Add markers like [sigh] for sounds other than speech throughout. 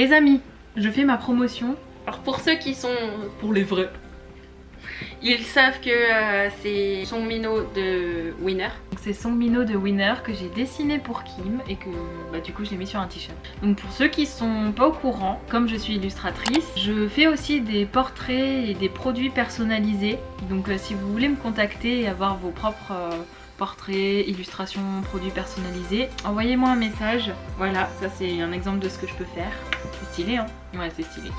Les amis, je fais ma promotion. Alors pour ceux qui sont pour les vrais, ils savent que euh, c'est Song Mino de Winner. C'est Song Mino de Winner que j'ai dessiné pour Kim et que bah, du coup je l'ai mis sur un t-shirt. Donc pour ceux qui sont pas au courant, comme je suis illustratrice, je fais aussi des portraits et des produits personnalisés. Donc euh, si vous voulez me contacter et avoir vos propres... Euh, portraits, illustrations, produits personnalisés, envoyez-moi un message. Voilà, ça c'est un exemple de ce que je peux faire. C'est stylé hein Ouais, c'est stylé.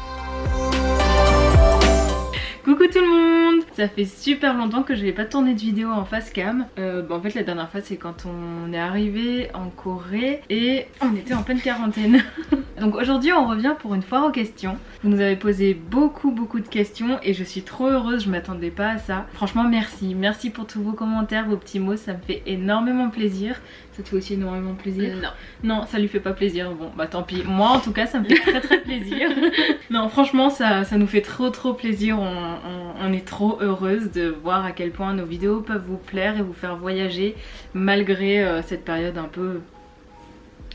Coucou tout le monde Ça fait super longtemps que je n'ai pas tourné de vidéo en face cam. Euh, bah, en fait la dernière fois c'est quand on est arrivé en Corée et on était en pleine quarantaine. [laughs] Donc aujourd'hui on revient pour une foire aux questions. Vous nous avez posé beaucoup beaucoup de questions et je suis trop heureuse, je m'attendais pas à ça. Franchement merci, merci pour tous vos commentaires, vos petits mots, ça me fait énormément plaisir. Ça te fait aussi énormément plaisir? Non. Non, ça lui fait pas plaisir. Bon, bah tant pis. Moi, en tout cas, ça me fait très très plaisir. [laughs] non, franchement, ça, ça nous fait trop trop plaisir. On, est trop heureuse de voir à quel point nos vidéos peuvent vous plaire et vous faire voyager malgré euh, cette période un peu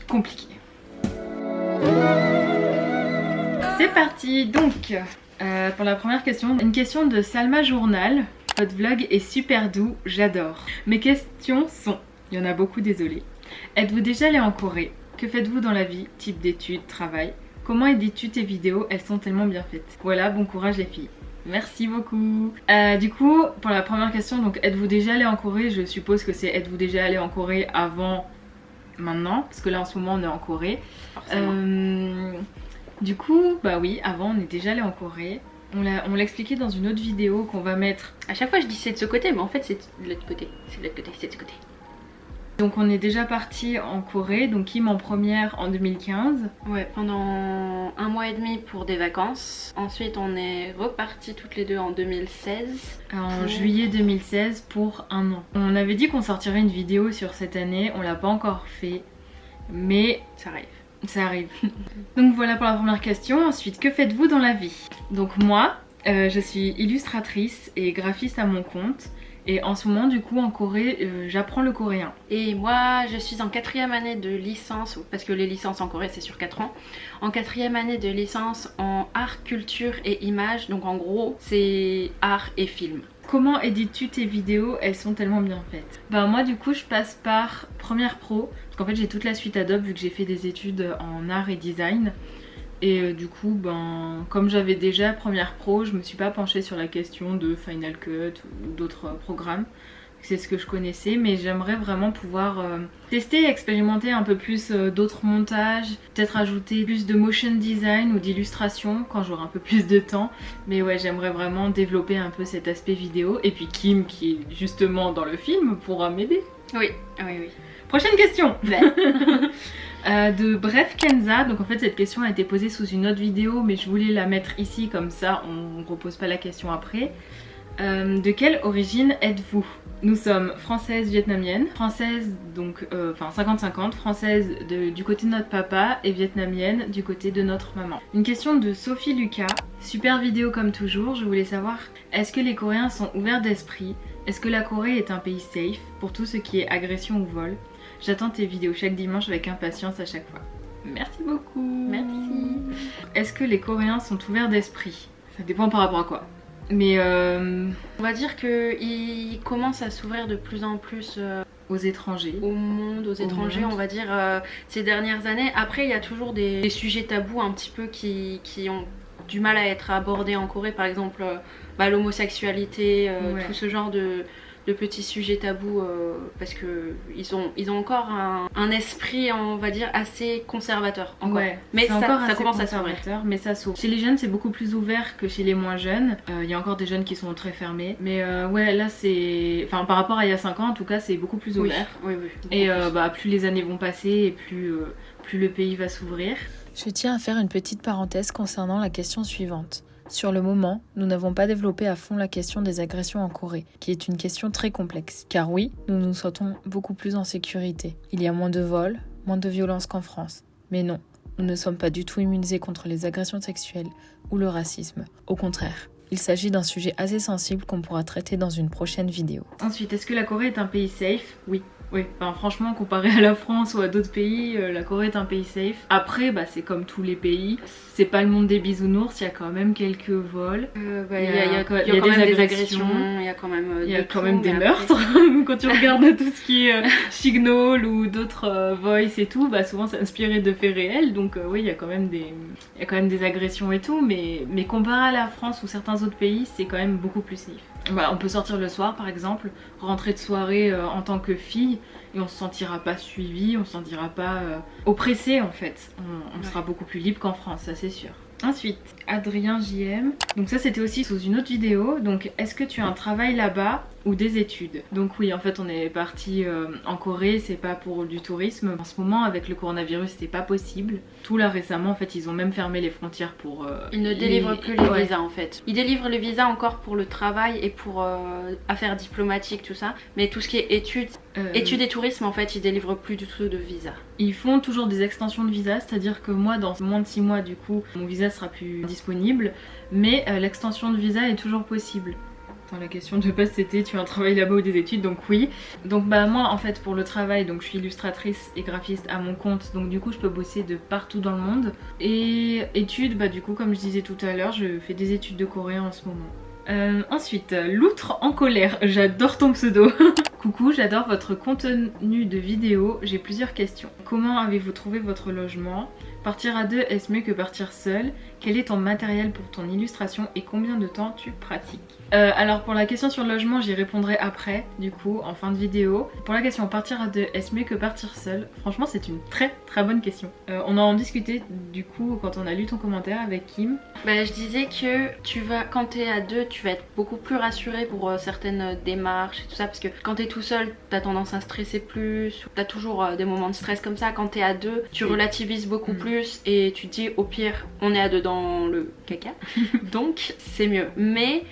compliquée. C'est parti Donc, euh, pour la première question, une question de Salma Journal. Votre vlog est super doux, j'adore. Mes questions sont il y en a beaucoup, désolé. Êtes-vous déjà allé en Corée? Que faites-vous dans la vie? Type d'études, travail? Comment édites-tu tes vidéos? Elles sont tellement bien faites. Voilà, bon courage les filles. Merci beaucoup. Euh, du coup, pour la première question, donc êtes-vous déjà allé en Corée? Je suppose que c'est êtes-vous déjà allé en Corée avant maintenant? Parce que là en ce moment on est en Corée. Euh, du coup, bah oui, avant on est déjà allé en Corée. On l'a expliqué dans une autre vidéo qu'on va mettre. À chaque fois je dis c'est de ce côté, mais en fait c'est de l'autre côté. C'est de l'autre côté, c'est de ce côté. Donc on est déjà parti en Corée, donc Kim en première en 2015. Ouais, pendant un mois et demi pour des vacances. Ensuite on est reparti toutes les deux en 2016. En juillet 2016 pour un an. On avait dit qu'on sortirait une vidéo sur cette année, on l'a pas encore fait, mais ça arrive. Ça arrive. donc voilà pour la première question. Ensuite, que faites-vous dans la vie? Donc moi, euh, je suis illustratrice et graphiste à mon compte. Et en ce moment, du coup, en Corée, euh, j'apprends le coréen. Et moi, je suis en quatrième année de licence, parce que les licences en Corée, c'est sur 4 ans. En quatrième année de licence en art, culture et image. Donc en gros, c'est art et film. Comment édites-tu tes vidéos? Elles sont tellement bien faites. Bah moi du coup je passe par Premiere Pro parce qu'en fait j'ai toute la suite Adobe vu que j'ai fait des études en art et design. Et euh, du coup, ben, comme j'avais déjà Premiere Pro, je me suis pas penchée sur la question de Final Cut ou d'autres programmes. C'est ce que je connaissais, mais j'aimerais vraiment pouvoir euh, tester, expérimenter un peu plus d'autres montages, peut-être ajouter plus de motion design ou d'illustration quand j'aurai un peu plus de temps. Mais ouais, j'aimerais vraiment développer un peu cet aspect vidéo. Et puis Kim, qui est justement dans le film, pourra m'aider. Oui, oui, oui. Prochaine question [laughs] Euh, de Bref Kenza. Donc en fait cette question a été posée sous une autre vidéo mais je voulais la mettre ici comme ça on ne repose pas la question après. Euh, de quelle origine êtes-vous? Nous sommes françaises vietnamiennes, françaises donc euh, enfin 50-50, françaises du côté de notre papa et vietnamienne du côté de notre maman. Une question de Sophie Lucas, super vidéo comme toujours, je voulais savoir est-ce que les Coréens sont ouverts d'esprit? Est-ce que la Corée est un pays safe pour tout ce qui est agression ou vol? J'attends tes vidéos chaque dimanche avec impatience à chaque fois. Merci beaucoup Merci Est-ce que les Coréens sont ouverts d'esprit? Ça dépend par rapport à quoi. Mais euh... On va dire qu'ils commencent à s'ouvrir de plus en plus... Euh, aux étrangers. Au monde, aux étrangers, on va dire, euh, ces dernières années. Après, il y a toujours des, sujets tabous un petit peu qui, qui, ont du mal à être abordés en Corée. Par exemple, bah, l'homosexualité, tout ce genre de de petits sujets tabous euh, parce que ils ont, ils ont encore un, esprit, on va dire, assez conservateur. Ouais, mais ça, ça commence à s'ouvrir. Mais ça s'ouvre. Chez les jeunes, c'est beaucoup plus ouvert que chez les moins jeunes. Euh, il y a encore des jeunes qui sont très fermés. Mais euh, ouais, là, c'est. Enfin, par rapport à il y a 5 ans, en tout cas, c'est beaucoup plus ouvert. Oui, oui. Et bah, plus les années vont passer et plus, plus le pays va s'ouvrir. Je tiens à faire une petite parenthèse concernant la question suivante. Sur le moment, nous n'avons pas développé à fond la question des agressions en Corée, qui est une question très complexe. Car oui, nous nous sentons beaucoup plus en sécurité. Il y a moins de vols, moins de violences qu'en France. Mais non, nous ne sommes pas du tout immunisés contre les agressions sexuelles ou le racisme. Au contraire, il s'agit d'un sujet assez sensible qu'on pourra traiter dans une prochaine vidéo. Ensuite, est-ce que la Corée est un pays safe? Oui. Oui, enfin, franchement, comparé à la France ou à d'autres pays, euh, la Corée est un pays safe. Après, bah, c'est comme tous les pays. C'est pas le monde des bisounours, il y a quand même quelques vols. Euh, bah, il y, a, quand même des agressions, il y a quand même, il y a quand même des meurtres. [laughs] quand tu regardes tout ce qui est euh, Signal ou d'autres Voice et tout, bah, souvent c'est inspiré de faits réels. Donc, oui, il y, a quand même des, il y a quand même des agressions et tout. Mais, mais comparé à la France ou certains autres pays, c'est quand même beaucoup plus safe. Bah, on peut sortir le soir par exemple, rentrer de soirée euh, en tant que fille et on se sentira pas suivi, on se sentira pas euh, oppressé en fait. On, sera beaucoup plus libre qu'en France, ça c'est sûr. Ensuite, Adrien JM. Donc ça c'était aussi sous une autre vidéo. Donc est-ce que tu as un travail là-bas ou des études Donc oui, en fait on est parti euh, en Corée, c'est pas pour du tourisme. En ce moment avec le coronavirus c'était pas possible. Tout là récemment en fait ils ont même fermé les frontières pour... Euh, ils ne délivrent plus les visas en fait. Ils délivrent les visas encore pour le travail et pour euh, affaires diplomatiques tout ça. Mais tout ce qui est études, études et tourisme en fait ils délivrent plus du tout de visa. Ils font toujours des extensions de visa, c'est-à-dire que moi dans moins de 6 mois du coup mon visa sera plus disponible mais l'extension de visa est toujours possible. Dans la question de base c'était tu as un travail là-bas ou des études donc oui. Donc bah moi en fait pour le travail donc je suis illustratrice et graphiste à mon compte donc du coup je peux bosser de partout dans le monde. Et études bah du coup comme je disais tout à l'heure je fais des études de coréen en ce moment. Euh, ensuite, l'outre en colère, j'adore ton pseudo. [laughs] Coucou, j'adore votre contenu de vidéo, j'ai plusieurs questions. Comment avez-vous trouvé votre logement? Partir à deux, est-ce mieux que partir seul? Quel est ton matériel pour ton illustration et combien de temps tu pratiques euh, alors pour la question sur le logement j'y répondrai après du coup en fin de vidéo. Pour la question partir à deux est-ce mieux que partir seul? Franchement c'est une très très bonne question. Euh, on a en discuté du coup quand on a lu ton commentaire avec Kim. Bah, je disais que tu vas quand t'es à deux tu vas être beaucoup plus rassuré pour euh, certaines démarches et tout ça parce que quand t'es tout seul t'as tendance à stresser plus, t'as toujours des moments de stress comme ça. Quand t'es à deux tu relativises beaucoup mm. plus et tu te dis au pire on est à deux le caca [laughs] donc c'est mieux. Mais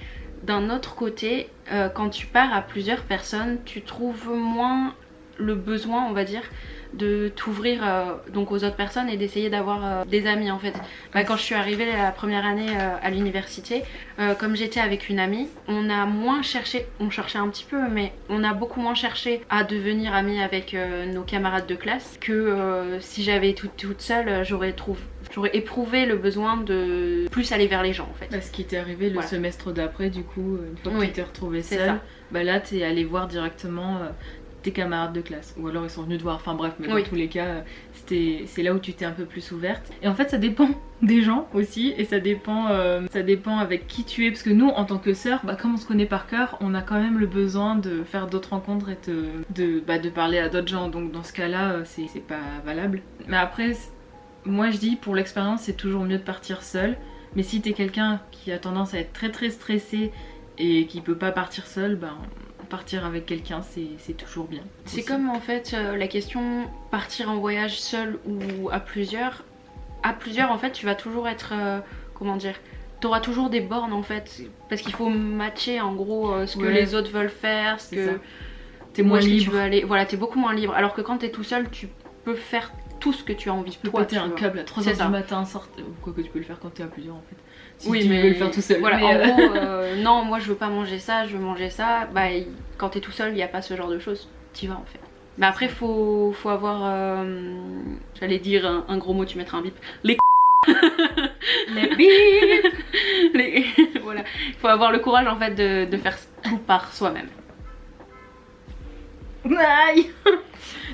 d'un autre côté, euh, quand tu pars à plusieurs personnes, tu trouves moins le besoin, on va dire, de t'ouvrir euh, donc aux autres personnes et d'essayer d'avoir euh, des amis en fait. Bah, quand je suis arrivée la première année à l'université, comme j'étais avec une amie, on a moins cherché, on cherchait un petit peu, mais on a beaucoup moins cherché à devenir amis avec nos camarades de classe que si j'avais été toute seule, j'aurais trouvé j'aurais éprouvé le besoin de plus aller vers les gens en fait. Ce qui t'est arrivé le semestre d'après, du coup, une fois que tu t'es retrouvée seule, bah là t'es allé voir directement euh, tes camarades de classe. Ou alors ils sont venus te voir, enfin bref, mais dans tous les cas, c'est là où tu t'es un peu plus ouverte. Et en fait, ça dépend [laughs] des gens aussi, et ça dépend, euh, ça dépend avec qui tu es. Parce que nous, en tant que sœurs, bah, comme on se connaît par cœur, on a quand même le besoin de faire d'autres rencontres et de, bah, de parler à d'autres gens. Donc dans ce cas-là, euh, c'est pas valable. Mais après, moi je dis pour l'expérience c'est toujours mieux de partir seul. Mais si t'es quelqu'un qui a tendance à être très très stressé et qui peut pas partir seul, ben partir avec quelqu'un c'est toujours bien. C'est comme en fait euh, la question partir en voyage seul ou à plusieurs. À plusieurs en fait tu vas toujours être, euh, comment dire, t'auras toujours des bornes en fait parce qu'il faut matcher en gros euh, ce que les autres veulent faire, ce que t'es moins libre. Tu veux aller. Voilà t'es beaucoup moins libre alors que quand t'es tout seul tu peux faire tout ce que tu as envie. Tu peux péter un câble à 3h du matin, sorte... quoi que tu peux le faire quand t'es à plusieurs en fait. Si oui, tu mais veux le faire tout seul. Voilà, en euh, gros, euh, [laughs] non, moi je veux pas manger ça, je veux manger ça. Bah, quand t'es tout seul, il n'y a pas ce genre de choses. T'y vas en fait. Mais après, faut, faut avoir. Euh, j'allais dire un, gros mot, tu mettras un bip. Les [laughs] Les bip [laughs] Les... Voilà. Faut avoir le courage en fait de, de faire tout par soi-même. Aïe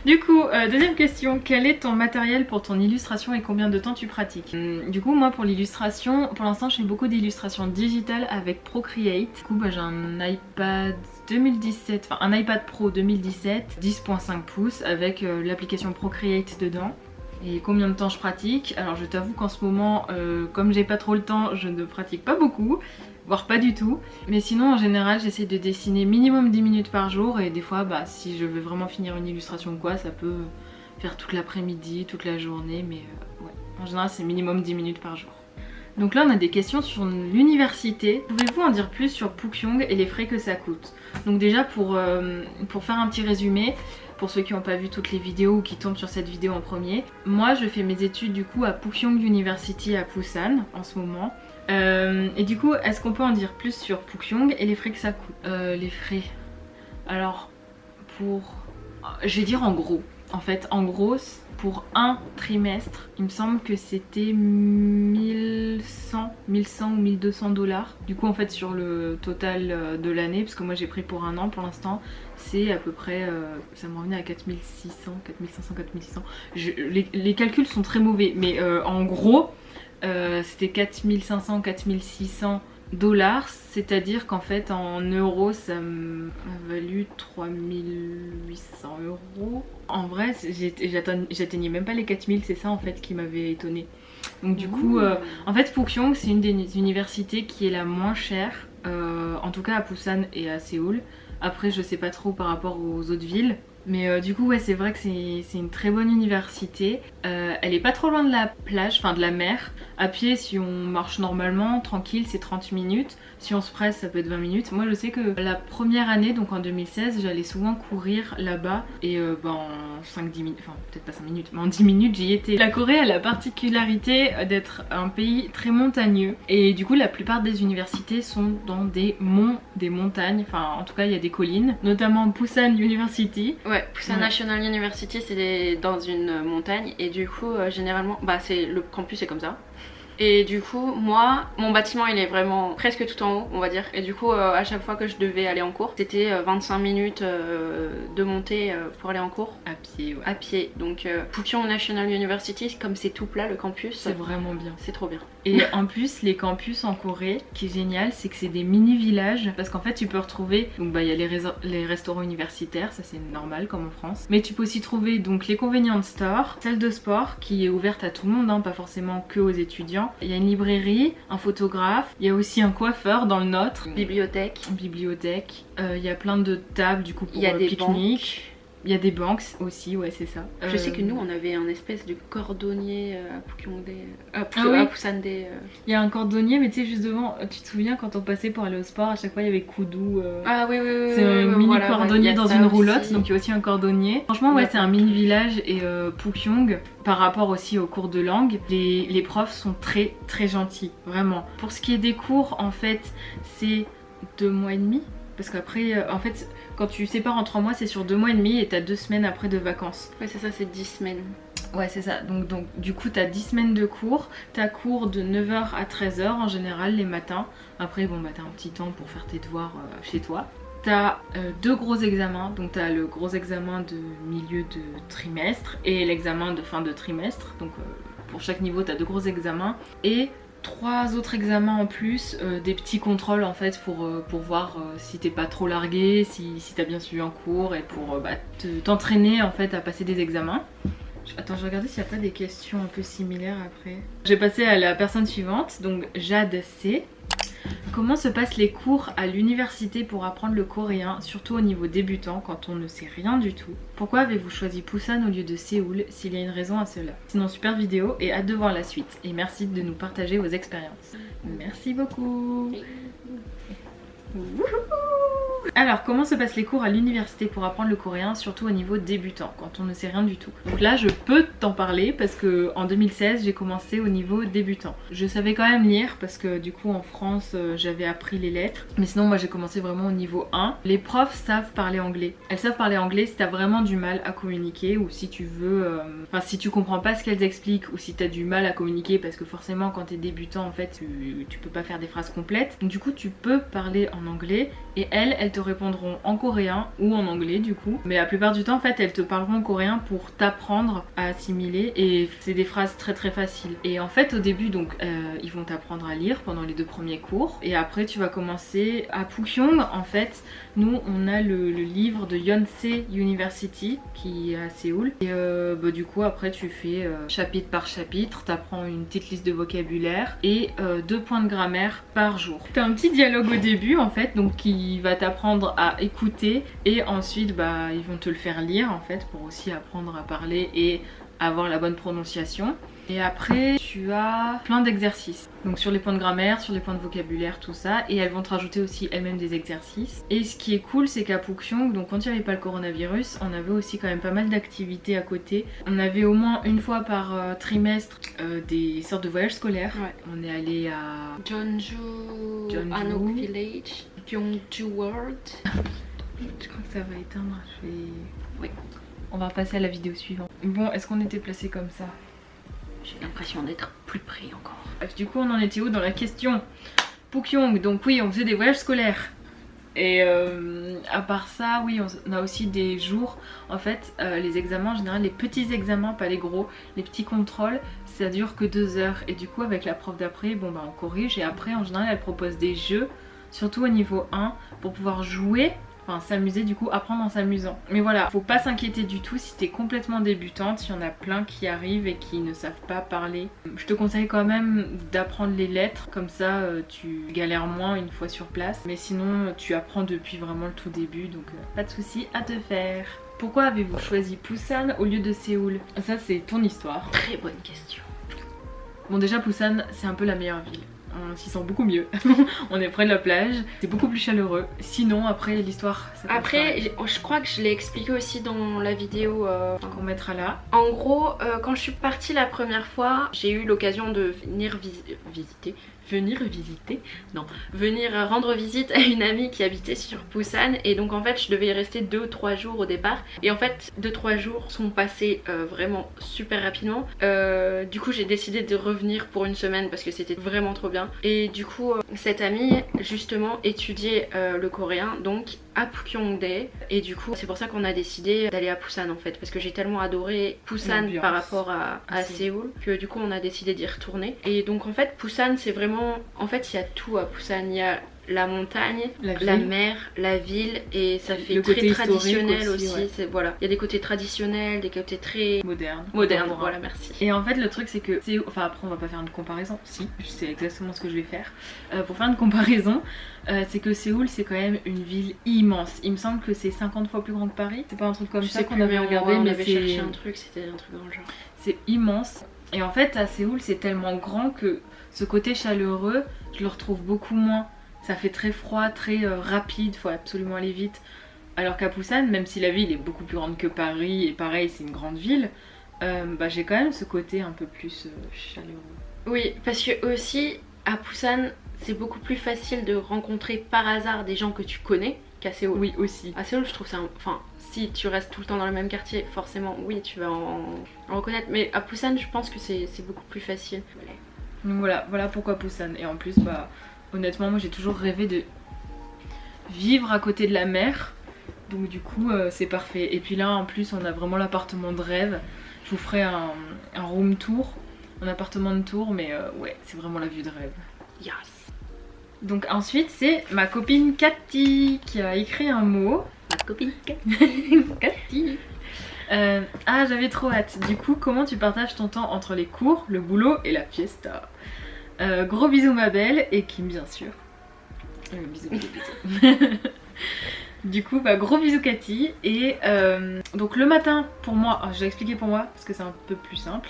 Du coup, euh, deuxième question, quel est ton matériel pour ton illustration et combien de temps tu pratiques hum, Du coup, moi pour l'illustration, pour l'instant je fais beaucoup d'illustrations digitales avec Procreate. Du coup, bah, j'ai un iPad 2017, enfin un iPad Pro 2017, 10.5 pouces avec euh, l'application Procreate dedans. Et combien de temps je pratique? Alors je t'avoue qu'en ce moment, euh, comme j'ai pas trop le temps, je ne pratique pas beaucoup voire pas du tout. Mais sinon en général j'essaie de dessiner minimum 10 minutes par jour et des fois bah si je veux vraiment finir une illustration ou quoi ça peut faire toute l'après-midi, toute la journée mais euh, ouais en général c'est minimum 10 minutes par jour. Donc là on a des questions sur l'université. Pouvez-vous en dire plus sur Pukyong et les frais que ça coûte? Donc déjà pour, euh, pour faire un petit résumé, pour ceux qui n'ont pas vu toutes les vidéos ou qui tombent sur cette vidéo en premier, moi je fais mes études du coup à Pukyong University à Busan en ce moment. Euh, et du coup, est-ce qu'on peut en dire plus sur Pukyong et les frais que ça coûte euh, Les frais? Alors, pour Je vais dire en gros. En fait, en gros, pour un trimestre, il me semble que c'était 1100, 1100 ou 1200 dollars. Du coup, en fait, sur le total euh, de l'année, parce que moi j'ai pris pour un an pour l'instant, c'est à peu près, euh, ça me revenait à 4600, 4500, 4600. les, calculs sont très mauvais, mais en gros, c'était 4500, 4600 dollars, c'est-à-dire qu'en fait en euros ça m'a valu 3800 euros. En vrai j'atteignais même pas les 4000, c'est ça en fait qui m'avait étonné. Donc du coup, euh, en fait Pukyong c'est une des universités qui est la moins chère, euh, en tout cas à Busan et à Séoul. Après je sais pas trop par rapport aux autres villes. Mais euh, du coup ouais c'est vrai que c'est une très bonne université. elle est pas trop loin de la plage, enfin de la mer. À pied, si on marche normalement, tranquille, c'est 30 minutes. Si on se presse, ça peut être 20 minutes. Moi, je sais que la première année, donc en 2016, j'allais souvent courir là-bas. Et euh, ben, en 5-10 minutes, enfin peut-être pas 5 minutes, mais en 10 minutes, j'y étais. La Corée a la particularité d'être un pays très montagneux. Et du coup, la plupart des universités sont dans des monts, des montagnes. Enfin, en tout cas, il y a des collines. Notamment Busan University. Ouais, Busan National University, c'est dans une montagne. Et du coup, euh, généralement, bah, c'est le campus est comme ça. Et du coup, moi, mon bâtiment il est vraiment presque tout en haut, on va dire. Et du coup, euh, à chaque fois que je devais aller en cours, c'était 25 euh, minutes euh, de montée pour aller en cours. À pied, ouais. À pied. Donc, Pukyong National University, comme c'est tout plat le campus. C'est vraiment bien. C'est trop bien. Et [laughs] en plus, les campus en Corée, qui est génial, c'est que c'est des mini-villages. Parce qu'en fait, tu peux retrouver, donc bah, il y a les, les restaurants universitaires, ça c'est normal comme en France. Mais tu peux aussi trouver donc les convenience stores, salle de sport qui est ouverte à tout le monde, hein, pas forcément que aux étudiants il y a une librairie, un photographe, il y a aussi un coiffeur dans le nôtre. Bibliothèque. Bibliothèque. Euh, il y a plein de tables du coup pour il y a des pique-nique. Il y a des banques aussi, ouais, c'est ça. Je sais que nous, on avait un espèce de cordonnier euh, à Pukongde, à, ah Pusande. Il y a un cordonnier, mais tu sais, juste devant, tu te souviens quand on passait pour aller au sport, à chaque fois il y avait Koudou. Ah oui, oui, oui. C'est un mini cordonnier dans une roulotte, donc il y a aussi un cordonnier. Franchement, ouais, c'est un mini village et Pukyong, par rapport aussi aux cours de langue, les, les profs sont très très gentils, vraiment. Pour ce qui est des cours, en fait, c'est deux mois et demi. Parce qu'après, en fait, quand tu sépares en 3 mois, c'est sur 2 mois et demi et t'as 2 semaines après de vacances. Ouais, c'est ça, c'est 10 semaines. Ouais, c'est ça. Donc, donc du coup, t'as 10 semaines de cours. T'as cours de 9h à 13h en général les matins. Après, bon, bah t'as un petit temps pour faire tes devoirs euh, chez toi. T'as euh, deux gros examens, donc t'as le gros examen de milieu de trimestre et l'examen de fin de trimestre. Donc euh, pour chaque niveau t'as deux gros examens. Et trois autres examens en plus, euh, des petits contrôles en fait pour, euh, pour voir euh, si t'es pas trop largué, si, t'as bien suivi en cours et pour bah, t'entraîner en fait à passer des examens. Attends, je regardais s'il n'y a pas des questions un peu similaires après. Je vais passer à la personne suivante, donc Jade C. Comment se passent les cours à l'université pour apprendre le coréen, surtout au niveau débutant quand on ne sait rien du tout? Pourquoi avez-vous choisi Busan au lieu de Séoul s'il y a une raison à cela? Sinon super vidéo et hâte de voir la suite. Et merci de nous partager vos expériences. Merci beaucoup alors, comment se passent les cours à l'université pour apprendre le coréen, surtout au niveau débutant, quand on ne sait rien du tout? Donc là, je peux t'en parler parce que en 2016, j'ai commencé au niveau débutant. Je savais quand même lire parce que du coup, en France, euh, j'avais appris les lettres. Mais sinon, moi, j'ai commencé vraiment au niveau 1. Les profs savent parler anglais. Elles savent parler anglais si t'as vraiment du mal à communiquer ou si tu veux... Euh, enfin, si tu comprends pas ce qu'elles expliquent ou si t'as du mal à communiquer parce que forcément, quand t'es débutant, en fait, tu, tu peux pas faire des phrases complètes. Donc du coup, tu peux parler en anglais et elles, elles te répondront en coréen ou en anglais du coup. Mais la plupart du temps en fait elles te parleront en coréen pour t'apprendre à assimiler et c'est des phrases très très faciles. Et en fait au début donc euh, ils vont t'apprendre à lire pendant les deux premiers cours et après tu vas commencer à Pukyong en fait nous on a le, livre de Yonsei University qui est à Séoul et euh, bah, du coup après tu fais euh, chapitre par chapitre, t'apprends une petite liste de vocabulaire et deux points de grammaire par jour. T'as un petit dialogue au début en donc qui va t'apprendre à écouter et ensuite bah, ils vont te le faire lire en fait pour aussi apprendre à parler et avoir la bonne prononciation. Et après, tu as plein d'exercices. Donc sur les points de grammaire, sur les points de vocabulaire, tout ça. Et elles vont te rajouter aussi elles-mêmes des exercices. Et ce qui est cool, c'est qu'à Pukyong, donc quand il n'y avait pas le coronavirus, on avait aussi quand même pas mal d'activités à côté. On avait au moins une fois par euh, trimestre euh, des sortes de voyages scolaires. On est allé à Jeonju, Jeonju. Village, Gyeongju World. Je crois que ça va éteindre. Je vais... Oui. On va passer à la vidéo suivante. Bon, est-ce qu'on était placé comme ça? J'ai l'impression d'être plus près encore. Du coup, on en était où dans la question Pukyong, donc oui, on faisait des voyages scolaires. Et euh, à part ça, oui, on a aussi des jours, en fait, euh, les examens en général, les petits examens, pas les gros, les petits contrôles, ça dure que deux heures. Et du coup, avec la prof d'après, bon bah on corrige. Et après, en général, elle propose des jeux, surtout au niveau 1, pour pouvoir jouer Enfin, s'amuser du coup, apprendre en s'amusant. Mais voilà, faut pas s'inquiéter du tout si t'es complètement débutante. Il y en a plein qui arrivent et qui ne savent pas parler. Je te conseille quand même d'apprendre les lettres. Comme ça, euh, tu galères moins une fois sur place. Mais sinon, tu apprends depuis vraiment le tout début. Donc, euh, pas de souci à te faire. Pourquoi avez-vous choisi Busan au lieu de Séoul? Ça, c'est ton histoire. Très bonne question. Bon, déjà, Busan, c'est un peu la meilleure ville on s'y sent beaucoup mieux. [laughs] on est près de la plage, c'est beaucoup plus chaleureux. Sinon, après l'histoire. Après, je crois que je l'ai expliqué aussi dans la vidéo euh, qu'on mettra là. En gros, euh, quand je suis partie la première fois, j'ai eu l'occasion de venir visiter venir visiter, non, venir rendre visite à une amie qui habitait sur Busan. Et donc en fait je devais y rester 2-3 jours au départ. Et en fait 2-3 jours sont passés euh, vraiment super rapidement. Euh, du coup j'ai décidé de revenir pour une semaine parce que c'était vraiment trop bien. Et du coup euh, cette amie justement étudiait le coréen. Donc à Pukyongdae et du coup c'est pour ça qu'on a décidé d'aller à Busan en fait. Parce que j'ai tellement adoré Busan par rapport à, à Séoul que du coup on a décidé d'y retourner. Et donc en fait Busan c'est vraiment en fait il y a tout à Busan il y a la montagne, la, mer, la ville et ça fait très traditionnel aussi. voilà, il y a des côtés traditionnels, des côtés très modernes. Modernes, voilà, merci. Et en fait, le truc c'est que enfin après on va pas faire une comparaison. Si, je sais exactement ce que je vais faire. Euh, pour faire une comparaison, euh, c'est que Séoul c'est quand même une ville immense. Il me semble que c'est 50 fois plus grand que Paris. C'est pas un truc comme ça qu'on avait regardé, mais on avait cherché un truc, c'était un truc dans le genre. C'est immense. Et en fait, à Séoul, c'est tellement grand que ce côté chaleureux, je le retrouve beaucoup moins ça fait très froid, très euh, rapide, faut absolument aller vite. Alors qu'à Busan, même si la ville est beaucoup plus grande que Paris, et pareil c'est une grande ville, euh, bah, j'ai quand même ce côté un peu plus euh, chaleureux. Oui, parce que aussi à Busan, c'est beaucoup plus facile de rencontrer par hasard des gens que tu connais qu'à Séoul. Oui, aussi. À Séoul, je trouve ça. Enfin, si tu restes tout le temps dans le même quartier, forcément, oui, tu vas en, reconnaître. Mais à Busan, je pense que c'est beaucoup plus facile. Donc voilà, voilà pourquoi Busan. Et en plus, bah Honnêtement, moi j'ai toujours rêvé de vivre à côté de la mer. Donc du coup, euh, c'est parfait. Et puis là, en plus, on a vraiment l'appartement de rêve. Je vous ferai un, room tour, un appartement de tour, mais euh, ouais, c'est vraiment la vue de rêve. Yes donc ensuite c'est ma copine Cathy qui a écrit un mot. Ma copine Cathy. [laughs] Cathy. Euh, ah j'avais trop hâte. Du coup comment tu partages ton temps entre les cours, le boulot et la fiesta? Euh, gros bisous ma belle et Kim bien sûr. Euh, bisous, [laughs] du coup, bah, gros bisous Cathy. Et euh, donc le matin, pour moi, je vais expliquer pour moi parce que c'est un peu plus simple.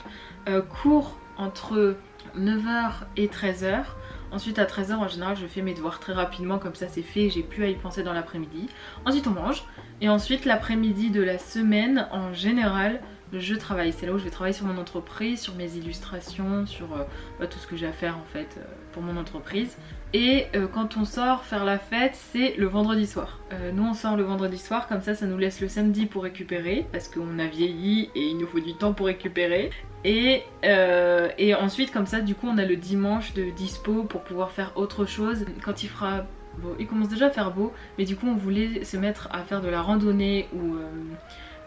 cours entre 9h et 13h. Ensuite à 13h en général je fais mes devoirs très rapidement comme ça c'est fait, j'ai plus à y penser dans l'après-midi. Ensuite on mange et ensuite l'après-midi de la semaine en général je travaille. C'est là où je vais travailler sur mon entreprise, sur mes illustrations, sur euh, bah, tout ce que j'ai à faire en fait euh, pour mon entreprise. Et euh, quand on sort faire la fête, c'est le vendredi soir. nous on sort le vendredi soir, comme ça ça nous laisse le samedi pour récupérer, parce qu'on a vieilli et il nous faut du temps pour récupérer. Et, et ensuite comme ça du coup on a le dimanche de dispo pour pouvoir faire autre chose. Quand il fera Bon, il commence déjà à faire beau, mais du coup on voulait se mettre à faire de la randonnée ou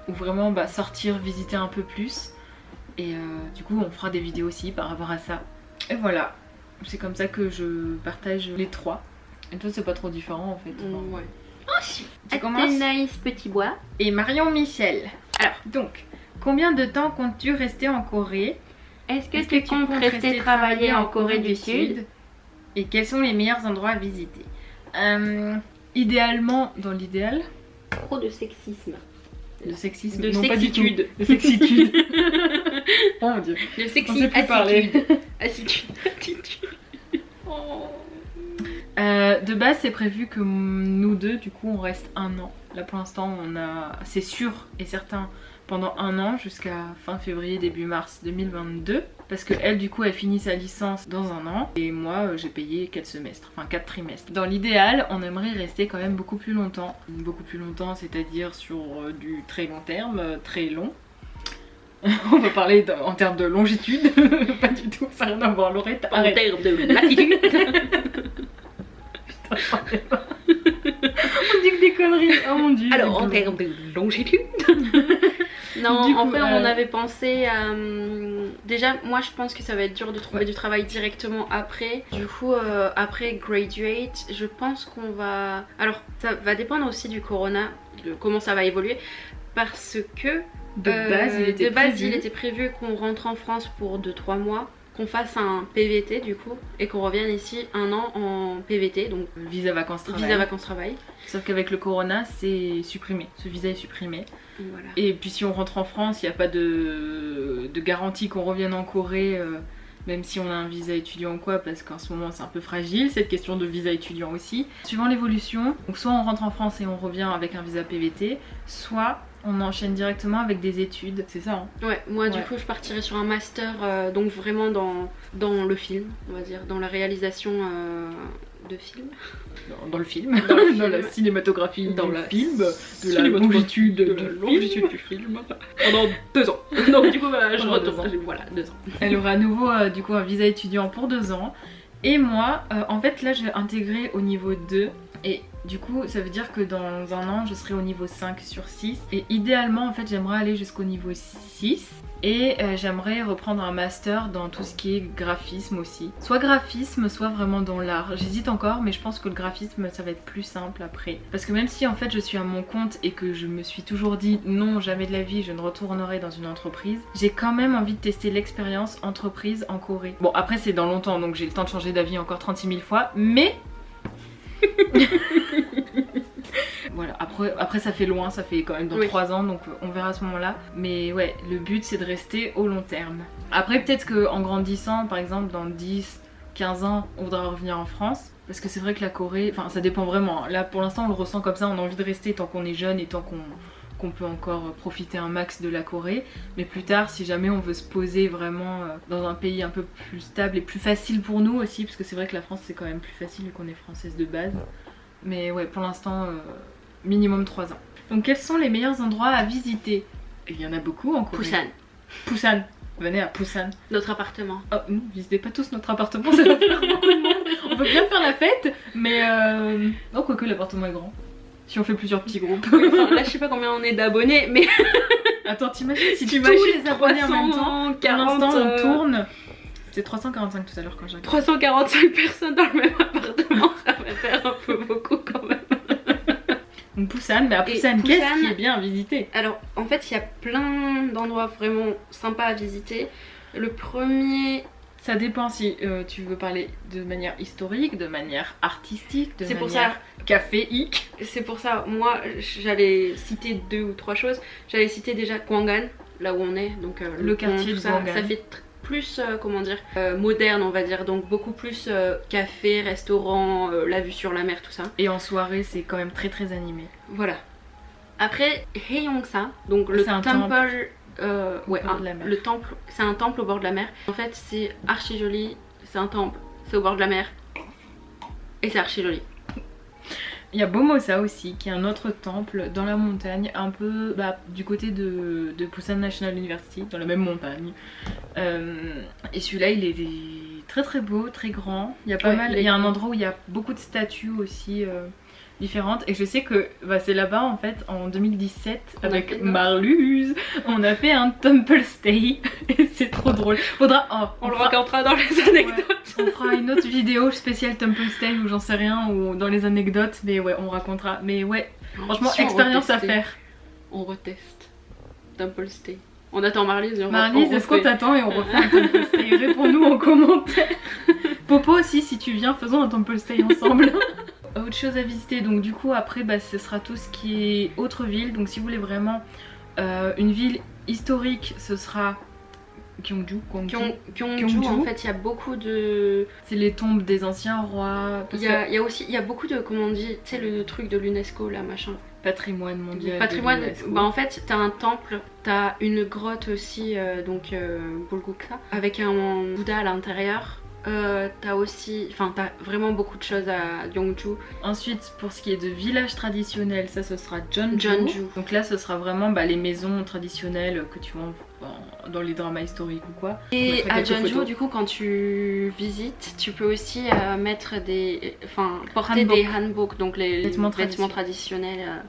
ou vraiment bah, sortir, visiter un peu plus. Et euh, du coup on fera des vidéos aussi par rapport à ça. Et voilà, c'est comme ça que je partage les trois. Et toi c'est pas trop différent en fait. Mm, ouais. Oh, tu commences nice petit bois. Et Marion Michel. Alors donc, combien de temps comptes-tu rester en Corée? Est-ce que, tu, comptes rester travailler en Corée du Sud? Et quels sont les meilleurs endroits à visiter? Euh, Idéalement, dans l'idéal? Trop de sexisme. De sexisme, de sexitude. De sexitude. [laughs] oh mon dieu. De sexy On parler. [laughs] Oh. Euh, de base, c'est prévu que nous deux, du coup, on reste un an. Là, pour l'instant, on a, c'est sûr et certain, pendant un an jusqu'à fin février, début mars 2022. Parce que elle du coup elle finit sa licence dans un an et moi euh, j'ai payé 4 semestres, enfin 4 trimestres. Dans l'idéal on aimerait rester quand même beaucoup plus longtemps, beaucoup plus longtemps c'est-à-dire sur euh, du très long terme, euh, très long. [laughs] on va parler en termes de longitude, [laughs] pas du tout, ça n'a rien à voir Laurette, En termes de latitude. [laughs] on dit que des conneries, oh mon dieu. Alors, en termes de longitude. Non, Du en coup, fait, euh, on avait pensé à. hum, Déjà, moi, je pense que ça va être dur de trouver Ouais. du travail directement après. Du coup, euh, après graduate, je pense qu'on va. Alors, ça va dépendre aussi du corona, de comment ça va évoluer. Parce que. De euh, base il était de base, prévu. il était prévu qu'on rentre en France pour 2-3 mois. Qu'on fasse un PVT du coup et qu'on revienne ici un an en PVT donc Visa vacances travail. visa vacances travail. Sauf qu'avec le corona c'est supprimé, ce visa est supprimé. Et puis si on rentre en France, il n'y a pas de, garantie qu'on revienne en Corée, euh, même si on a un visa étudiant ou quoi, parce qu'en ce moment c'est un peu fragile, cette question de visa étudiant aussi. Suivant l'évolution, soit on rentre en France et on revient avec un visa PVT, soit on enchaîne directement avec des études. C'est ça, hein Ouais, moi du coup je partirais sur un master, euh, donc vraiment dans, dans le film, on va dire, dans la réalisation euh, de films. dans, dans le film, Dans le [laughs] dans la film. cinématographie Dans du la film, de la longitude, de du la film. longitude du film [laughs] pendant deux ans. [laughs] Donc du coup bah, je deux retourne. ans. Voilà, deux ans. Elle aura à nouveau euh, du coup un visa étudiant pour deux ans. Et moi, euh, en fait là je vais intégrer au niveau 2. Et du coup ça veut dire que dans un an je serai au niveau 5 sur 6. Et idéalement en fait j'aimerais aller jusqu'au niveau 6. Et euh, j'aimerais reprendre un master dans tout ce qui est graphisme aussi. Soit graphisme, soit vraiment dans l'art. J'hésite encore, mais je pense que le graphisme ça va être plus simple après. Parce que même si en fait je suis à mon compte et que je me suis toujours dit non, jamais de la vie je ne retournerai dans une entreprise, j'ai quand même envie de tester l'expérience entreprise en Corée. Bon, après c'est dans longtemps donc j'ai le temps de changer d'avis encore 36 000 fois, mais. [laughs] Voilà, après, après ça fait loin, ça fait quand même dans Oui. 3 ans, donc euh, on verra à ce moment-là. Mais ouais, le but c'est de rester au long terme. Après peut-être qu'en grandissant, par exemple dans 10, 15 ans, on voudra revenir en France. Parce que c'est vrai que la Corée, enfin ça dépend vraiment. Là pour l'instant on le ressent comme ça, on a envie de rester tant qu'on est jeune et tant qu'on qu'on peut encore profiter un max de la Corée. Mais plus tard, si jamais on veut se poser vraiment euh, dans un pays un peu plus stable et plus facile pour nous aussi, parce que c'est vrai que la France c'est quand même plus facile vu qu'on est française de base. Mais ouais, pour l'instant, euh, minimum 3 ans. Donc quels sont les meilleurs endroits à visiter? Il y en a beaucoup en Corée. Busan, Busan. Venez à Busan. notre appartement. Oh, non, visitez pas tous notre appartement, ça va faire beaucoup de monde. On peut bien faire la fête, mais euh... Oh, quoique l'appartement est grand. Si on fait plusieurs petits groupes. Oui, enfin, là je sais pas combien on est d'abonnés, mais [laughs] Attends, t'imagines si tous t'imagines les abonnés en même temps, 340, pour l'instant on euh, tourne. C'est 345 tout à l'heure quand j'ai regardé. 345 personnes dans le même appartement, ça va faire un peu beaucoup quand même. Donc Busan, mais à Et Busan, qu'est-ce qui est bien à visiter Alors, en fait, il y a plein d'endroits vraiment sympas à visiter. Le premier, Ça dépend si euh, tu veux parler de manière historique, de manière artistique, de c'est pour manière ça, caféique. c'est pour ça, moi, j'allais citer deux ou trois choses. J'allais citer déjà Kwangan, là où on est, donc euh, Le pont, quartier tout de ça, fait plus, euh, comment dire, euh, moderne, on va dire, donc beaucoup plus euh, café, restaurant, la vue sur la mer, tout ça. Et en soirée, c'est quand même très très animé. Voilà. Après, Haeyongsa, donc le temple, ouais, bord un- de la mer. le temple, c'est un temple au bord de la mer. En fait, c'est archi joli. C'est un temple, c'est au bord de la mer, et c'est archi joli. Il y a Bomosa aussi, qui est un autre temple dans la montagne, un peu bah, du côté de, de Busan National University, dans la même montagne. Euh, et celui-là, il est très très beau, très grand. Il y a pas Ouais, mal. il y a un endroit où il y a beaucoup de statues aussi. euh, différentes. Et je sais que bah, c'est là-bas en fait en 2017 On a fait avec. Marluse on a fait un temple stay. [laughs] Et c'est trop drôle. Faudra oh, On, le fera- racontera dans les anecdotes. on fera une autre vidéo spéciale Temple Stay ou j'en sais rien ou dans les anecdotes mais ouais on racontera. Mais ouais franchement Si expérience à faire. On reteste. Temple Stay. On attend Marlise et on Marlise est-ce qu'on t'attend et on refait un Temple Stay? [laughs] Réponds-nous en commentaire. Popo aussi si tu viens faisons un Temple Stay ensemble [laughs] autre chose à visiter donc du coup après bah, ce sera tout ce qui est autre ville donc si vous voulez vraiment euh, une ville historique ce sera Gyeongju, Gyeongju. Gyeong- Gyeongju, Gyeongju. en fait, il y a beaucoup de. C'est les tombes des anciens rois. Il y, a, il y a aussi, il y a beaucoup de, comment on dit, tu sais, le truc de l'UNESCO, là, machin. patrimoine mondial. Patrimoine, bah en fait, t'as un temple, t'as une grotte aussi, euh, donc euh, Bulguksa, avec un Bouddha à l'intérieur. Euh, t'as aussi, enfin, t'as vraiment beaucoup de choses à Gyeongju. Ensuite, pour ce qui est de village traditionnel, ça ce sera Jeonju. Jeonju. Donc là, ce sera vraiment bah, les maisons traditionnelles que tu vois dans les dramas historiques ou quoi. Et à Jeonju, photos. du coup, quand tu visites, tu peux aussi euh, mettre des, enfin, porter Hanbok. des hanbok, donc les Vêtements vêtements, traditionnels euh,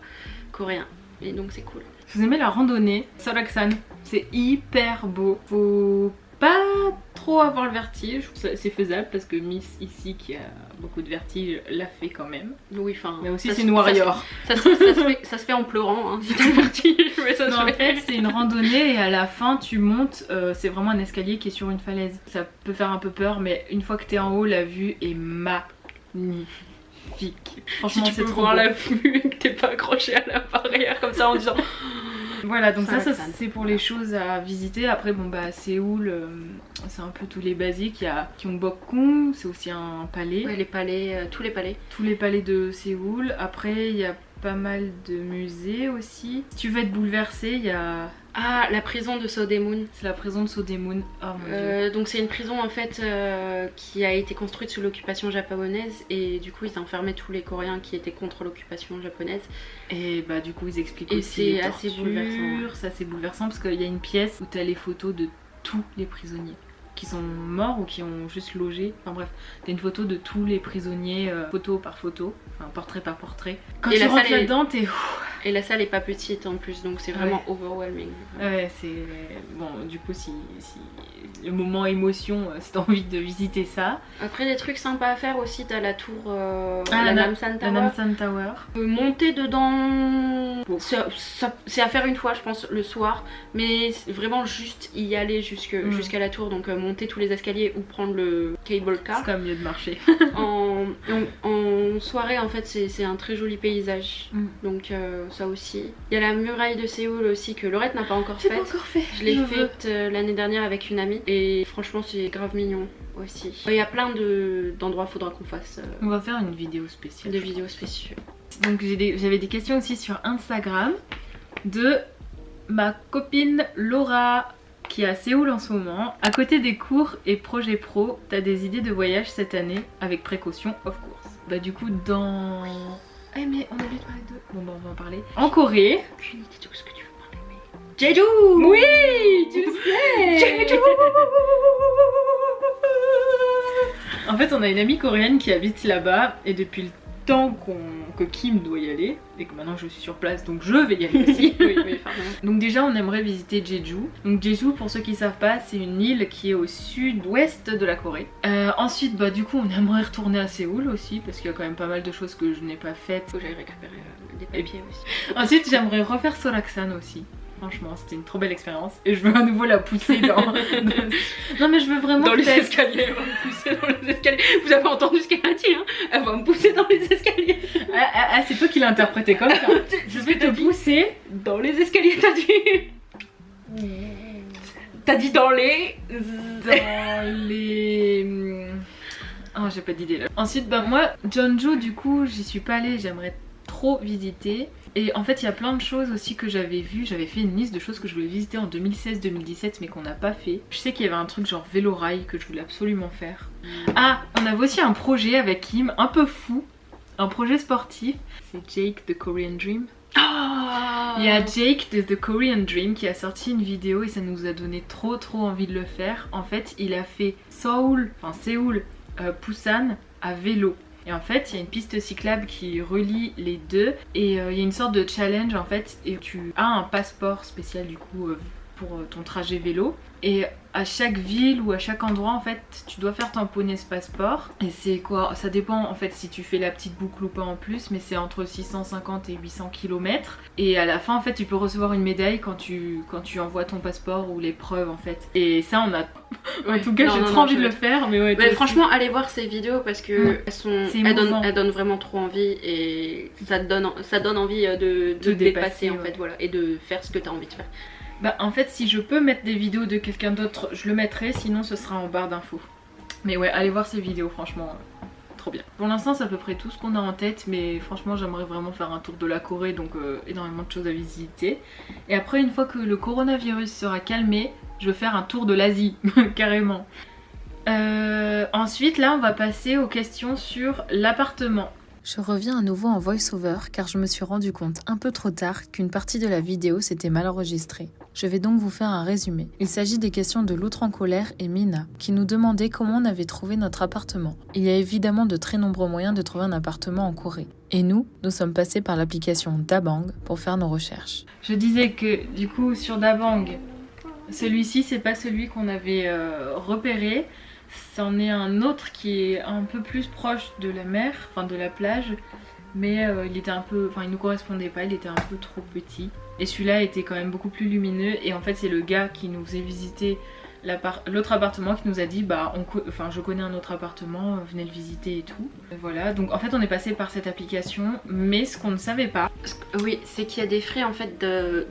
coréens. Et donc c'est cool. Si vous aimez la randonnée, Soraksan, c'est hyper beau. Faut pas trop avoir le vertige, Ça, c'est faisable parce que Miss ici qui a beaucoup de vertige l'a fait quand même. Oui, enfin. Mais aussi c'est une warrior. Ça, se- ça fait, [laughs] ça se fait en pleurant, hein, si t'es parti. Mais ça Non, se en fait. fait, c'est une randonnée et à la fin, tu montes. euh, c'est vraiment un escalier qui est sur une falaise. Ça peut faire un peu peur, mais une fois que t'es en haut, la vue est magnifique. Si Franchement, tu c'est peux trop voir beau. la vue et que t'es pas accroché à la barrière comme ça en disant. Voilà, donc ça, c'est pour les choses à visiter. Après, bon bah Séoul, euh, c'est un peu tous les basiques. Il y a Gyeongbokgung, c'est aussi un palais. Ouais, les palais, euh, tous les palais. Tous les palais de Séoul. Après, il y a pas mal de musées aussi. Si tu veux être bouleversé, il y a. Ah, la prison de Sodemun. C'est la prison de Sodemun. Oh mon dieu. Euh, donc c'est une prison en fait euh, qui a été construite sous l'occupation japonaise et du coup ils enfermaient tous les Coréens qui étaient contre l'occupation japonaise. Et bah du coup ils expliquent Et aussi assez bouleversant, c'est bouleversant parce qu'il y a une pièce où t'as les photos de tous les prisonniers qui sont morts ou qui ont juste logé. Enfin bref, t'as une photo de tous les prisonniers, euh, photo par photo, enfin portrait par portrait. Quand Et tu rentres salle est- là-dedans, t'es Et la salle est pas petite en plus donc c'est vraiment overwhelming. Ouais, c'est. Bon, du coup, si, si le moment émotion, euh, si t'as envie de visiter ça. Après des trucs sympas à faire aussi, t'as la tour, euh, Ah, la la- Namsan Tower. Namsan Tower. Euh, Monter dedans, c'est à faire une fois je pense le soir, mais vraiment juste y aller Mm. jusqu'à la tour, donc euh, monter tous les escaliers ou prendre le cable car. C'est quand même mieux de marcher. [laughs] en, en- en soirée en fait c'est un très joli paysage, Mm. donc euh, ça aussi. Il y a la muraille de Séoul aussi que Laurette n'a pas encore faite. pas encore fait. Je l'ai faite euh, l'année dernière avec une amie et franchement c'est grave mignon aussi. Il y a plein de- d'endroits, faudra qu'on fasse euh, On va faire une vidéo spéciale. des vidéos spéciales. Donc des- j'avais des questions aussi sur Instagram de ma copine Laura qui est à Séoul en ce moment. À côté des cours et projets pro, t'as des idées de voyage cette année avec précaution, of course. Bah du coup dans... Eh mais on a oublié de parler de... Bon bah on va en parler. En Corée. Aucune idée de ce que tu veux parler mais... Jeju Oui Tu le sais Jeju En fait on a une amie coréenne qui habite là-bas et depuis le temps qu'on- que Kim doit y aller et que maintenant je suis sur place donc je vais y aller aussi. [laughs] oui, oui, pardon. Donc déjà on aimerait visiter Jeju. Donc Jeju pour ceux qui savent pas c'est une île qui est au sud-ouest de la Corée. Euh, ensuite bah du coup on aimerait retourner à Séoul aussi parce qu'il y a quand même pas mal de choses que je n'ai pas faites. Faut que j'aille récupérer euh, des papiers aussi. [laughs] Ensuite j'aimerais refaire Soraksan aussi. Franchement c'était une trop belle expérience et je veux à nouveau la pousser dans... [laughs] Non mais je veux vraiment Dans les escaliers, elle va me pousser dans les escaliers. Vous avez entendu ce qu'elle a dit, hein? Elle va me pousser dans les escaliers. Ah, ah, ah, c'est toi qui l'as interprété comme ça. [laughs] Je vais te pousser Dans les escaliers, t'as dit T'as dit dans les... dans les. Oh, j'ai pas d'idée là. Ensuite, bah moi, Jeonju, du coup, j'y suis pas allée, j'aimerais trop visiter. Et en fait, il y a plein de choses aussi que j'avais vues. J'avais fait une liste de choses que je voulais visiter en 2016-2017, mais qu'on n'a pas fait. Je sais qu'il y avait un truc genre vélo rail que je voulais absolument faire. Ah, on avait aussi un projet avec Kim, un peu fou. Un projet sportif. C'est Jake the Korean Dream. Ah Il y a Jake de The Korean Dream qui a sorti une vidéo et ça nous a donné trop trop envie de le faire. En fait, il a fait Seoul, enfin Séoul, euh, Busan à vélo. Et en fait, il y a une piste cyclable qui relie les deux. Et euh, il y a une sorte de challenge en fait. Et tu as un passeport spécial du coup euh, pour euh, ton trajet vélo et à chaque ville ou à chaque endroit en fait tu dois faire tamponner ce passeport et c'est quoi ça dépend en fait si tu fais la petite boucle ou pas en plus mais c'est entre 650 et 800 km et à la fin en fait tu peux recevoir une médaille quand tu quand tu envoies ton passeport ou les preuves en fait et ça on a [laughs] en tout cas j'ai trop non, envie je de le faire mais ouais franchement, allez voir ces vidéos parce que Ouais. elles, sont, elles, donnent, émouvant. elles donnent vraiment trop envie et ça te donne, ça donne envie euh, de, de De te dépasser dépasser, en fait, voilà, et de faire ce que tu as envie de faire. Bah en fait si je peux mettre des vidéos de quelqu'un d'autre je le mettrai sinon ce sera en barre d'infos. Mais ouais allez voir ces vidéos franchement euh, trop bien. Pour l'instant c'est à peu près tout ce qu'on a en tête mais franchement j'aimerais vraiment faire un tour de la Corée donc euh, énormément de choses à visiter. Et après une fois que le coronavirus sera calmé je vais faire un tour de l'Asie [laughs] carrément. Euh, ensuite là on va passer aux questions sur l'appartement. Je reviens à nouveau en voice-over car je me suis rendu compte un peu trop tard qu'une partie de la vidéo s'était mal enregistrée. Je vais donc vous faire un résumé. Il s'agit des questions de l'outre en colère et Mina qui nous demandaient comment on avait trouvé notre appartement. Il y a évidemment de très nombreux moyens de trouver un appartement en Corée. Et nous, nous sommes passés par l'application Dabang pour faire nos recherches. Je disais que du coup sur Dabang, celui-ci c'est pas celui qu'on avait euh, repéré c'en est un autre qui est un peu plus proche de la mer, enfin de la plage, mais euh, il était un peu, enfin il nous correspondait pas, il était un peu trop petit. Et celui-là était quand même beaucoup plus lumineux et en fait c'est le gars qui nous faisait visiter l'autre appartement qui nous a dit bah enfin je connais un autre appartement, venez le visiter et tout. voilà, donc en fait on est passé par cette application, mais ce qu'on ne savait pas. Oui, c'est qu'il y a des frais en fait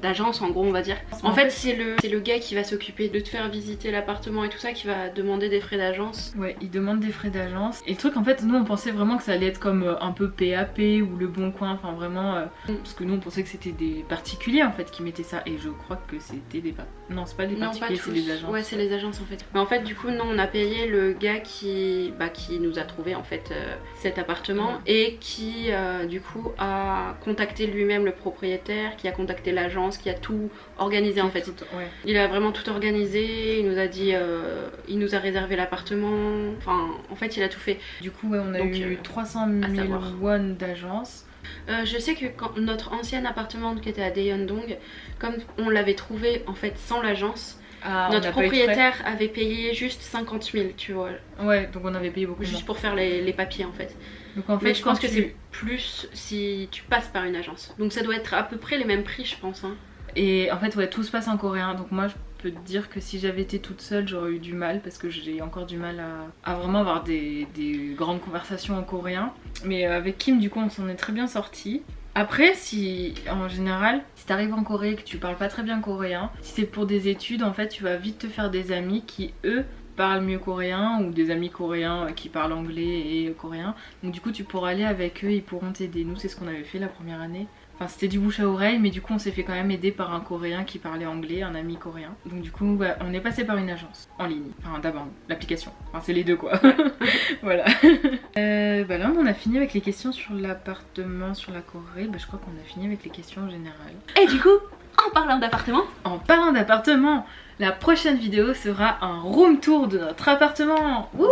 d'agence en gros on va dire. En, fait, c'est le, le gars qui va s'occuper de te faire visiter l'appartement et tout ça qui va demander des frais d'agence. Ouais, il demande des frais d'agence. Et le truc en fait nous on pensait vraiment que ça allait être comme euh, un peu PAP ou le bon coin, enfin vraiment euh, parce que nous on pensait que c'était des particuliers en fait qui mettaient ça et je crois que c'était des non c'est pas des particuliers c'est des agences. Ouais c'est agences en fait. Mais en fait du coup non on a payé le gars qui, bah, qui nous a trouvé en fait euh, cet appartement et qui euh, du coup a contacté lui-même le propriétaire, qui a contacté l'agence, qui a tout organisé en fait. Il a vraiment tout organisé, il nous a dit, euh, il nous a réservé l'appartement, enfin en fait il a tout fait. Du coup on a eu 300 000 won d'agence. je sais que quand notre ancien appartement qui était à Daeyeondong, comme on l'avait trouvé en fait sans l'agence, ah, Notre propriétaire avait payé juste 50 000, tu vois. Ouais, donc on avait payé beaucoup. Juste pour faire les, papiers en fait. Donc en fait, Mais je pense que c'est plus si tu passes par une agence. Donc ça doit être à peu près les mêmes prix, je pense. Hein. Et en fait, ouais, tout se passe en coréen. Donc moi, je peux te dire que si j'avais été toute seule, j'aurais eu du mal parce que j'ai encore du mal à, vraiment avoir des, des, grandes conversations en coréen. Mais euh, avec Kim, du coup, on s'en est très bien sorti. Après, si en général, si t'arrives en Corée et que tu parles pas très bien coréen, si c'est pour des études, en fait, tu vas vite te faire des amis qui, eux, parlent mieux coréen ou des amis coréens qui parlent anglais et coréen. Donc du coup, tu pourras aller avec eux, ils pourront t'aider. Nous, c'est ce qu'on avait fait la première année. Enfin c'était du bouche à oreille mais du coup on s'est fait quand même aider par un coréen qui parlait anglais, un ami coréen. Donc du coup on est passé par une agence en ligne, enfin d'abord l'application, enfin c'est les deux quoi. [laughs] voilà. [laughs] Euh, bah là on a fini avec les questions sur l'appartement, sur la Corée, bah je crois qu'on a fini avec les questions générales. Et du coup en parlant d'appartement? En parlant d'appartement, la prochaine vidéo sera un room tour de notre appartement. Wouh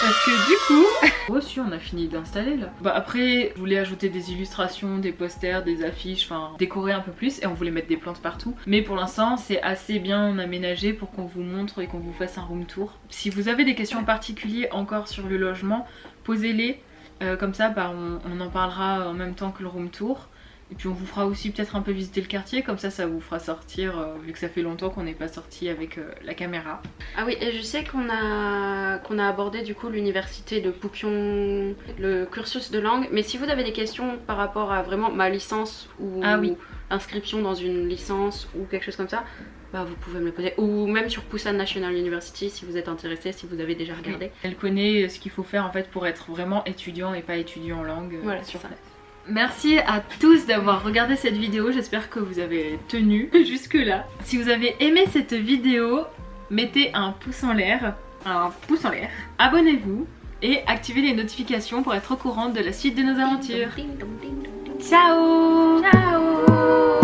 parce que du coup, [laughs] aussi on a fini d'installer là. Bah après, je voulais ajouter des illustrations, des posters, des affiches, enfin décorer un peu plus et on voulait mettre des plantes partout. Mais pour l'instant, c'est assez bien aménagé pour qu'on vous montre et qu'on vous fasse un room tour. Si vous avez des questions particulières encore sur le logement, posez-les. Euh, comme ça, bah, on en parlera en même temps que le room tour. Et puis on vous fera aussi peut-être un peu visiter le quartier, comme ça ça vous fera sortir, euh, vu que ça fait longtemps qu'on n'est pas sorti avec euh, la caméra. Ah oui, et je sais qu'on a, qu'on a abordé du coup l'université de Poupion, le cursus de langue, mais si vous avez des questions par rapport à vraiment ma licence ou ah inscription dans une licence ou quelque chose comme ça, bah vous pouvez me le poser. Ou même sur Busan National University si vous êtes intéressé, si vous avez déjà regardé. Elle connaît ce qu'il faut faire en fait pour être vraiment étudiant et pas étudiant en langue. Euh, voilà, sur ça. Merci à tous d'avoir regardé cette vidéo, j'espère que vous avez tenu [laughs] jusque là. Si vous avez aimé cette vidéo, mettez un pouce en l'air, un pouce en l'air, abonnez-vous et activez les notifications pour être au courant de la suite de nos aventures. Ciao. Ciao